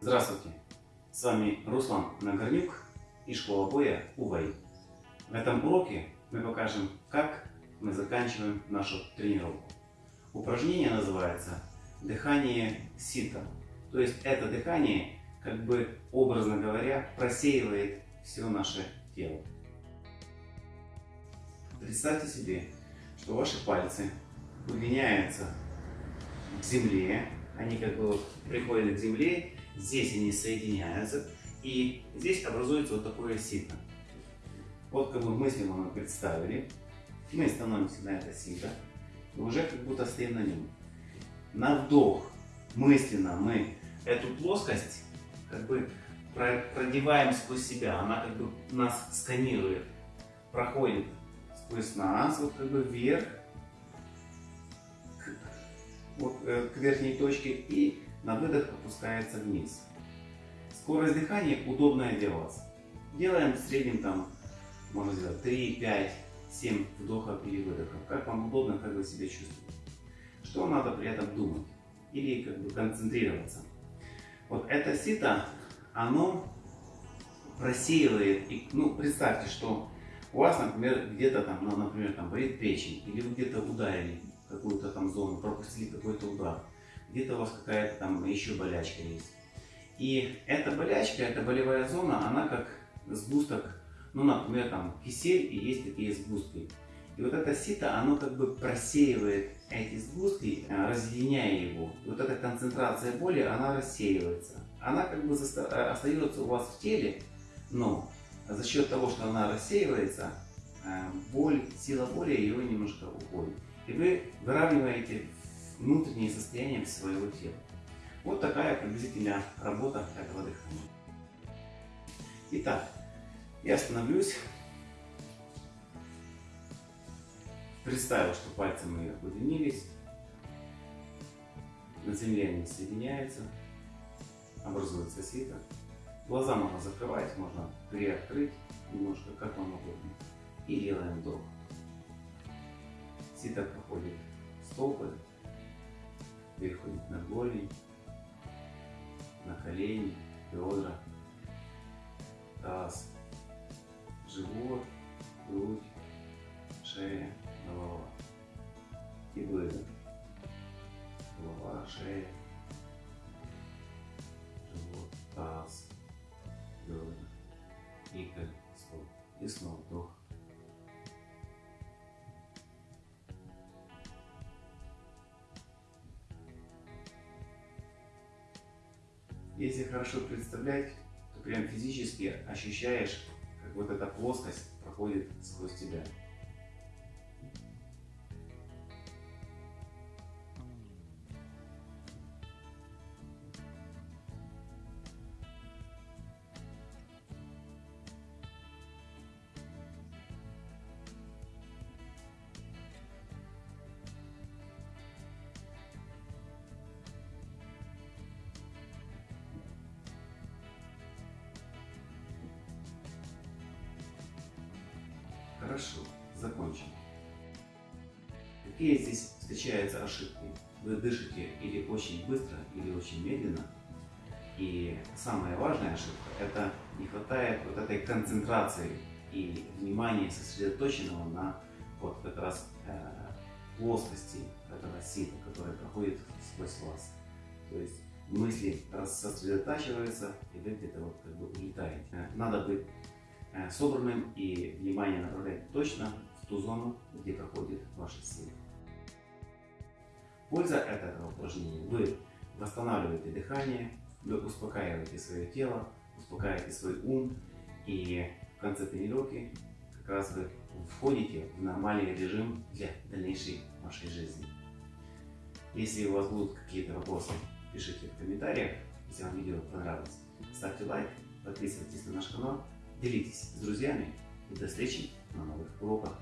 Здравствуйте! С вами Руслан Нагорнюк и школа боя УВАИ. В этом уроке мы покажем, как мы заканчиваем нашу тренировку. Упражнение называется дыхание сита. То есть это дыхание, как бы образно говоря, просеивает все наше тело. Представьте себе, что ваши пальцы удлиняются к земле, они как бы приходят к земле, здесь они соединяются, и здесь образуется вот такое сито. Вот как бы мысленно мы представили, мы становимся на это сито, и уже как будто стоим на нем. На вдох мысленно мы эту плоскость как бы продеваем сквозь себя, она как бы нас сканирует, проходит сквозь нас, вот как бы вверх, вот, э, к верхней точке и на выдох опускается вниз. Скорость дыхания удобная для вас. Делаем в среднем там, можно сделать 3, 5, 7 вдохов или выдохов. Как вам удобно, как вы себя чувствуете. Что надо при этом думать или как бы концентрироваться. Вот это сито, оно просеивает, и, ну представьте, что у вас, например, где-то там, ну, например, там болит печень, или вы где-то ударили какую-то там зону, пропустили какой-то удар, где-то у вас какая-то там еще болячка есть. И эта болячка, эта болевая зона, она как сгусток, ну, например, там кисель и есть такие сгустки. И вот это сито, оно как бы просеивает эти сгустки, э, разъединяя его. И вот эта концентрация боли, она рассеивается. Она как бы э, остается у вас в теле, но за счет того, что она рассеивается, э, боль, сила боли ее немножко уходит. И вы выравниваете внутреннее состояние своего тела. Вот такая приблизительная работа этого дыхания. Итак, я остановлюсь. Представил, что пальцы мои удлинились. На земле они соединяются. Образуется сито. Глаза можно закрывать, можно приоткрыть немножко, как вам угодно. И делаем вдох. Сито проходит стопы, икры, стоп. И снова вдох. Если хорошо представлять, то прям физически ощущаешь, как вот эта плоскость проходит сквозь тебя. Хорошо, закончим. Какие здесь встречаются ошибки? Вы дышите или очень быстро, или очень медленно. И самая важная ошибка – это не хватает вот этой концентрации и внимания сосредоточенного на вот как раз э, плоскости этого сита, которая проходит сквозь вас. То есть мысли сосредотачиваются, и вы где-то вот как бы улетаете. Надо быть собранным и внимание направлять точно в ту зону, где проходит ваша сила. Польза этого упражнения. Вы восстанавливаете дыхание, вы успокаиваете свое тело, успокаиваете свой ум и в конце тренировки как раз вы входите в нормальный режим для дальнейшей вашей жизни. Если у вас будут какие-то вопросы, пишите в комментариях. Если вам видео понравилось, ставьте лайк, подписывайтесь на наш канал делитесь с друзьями и до встречи на новых уроках.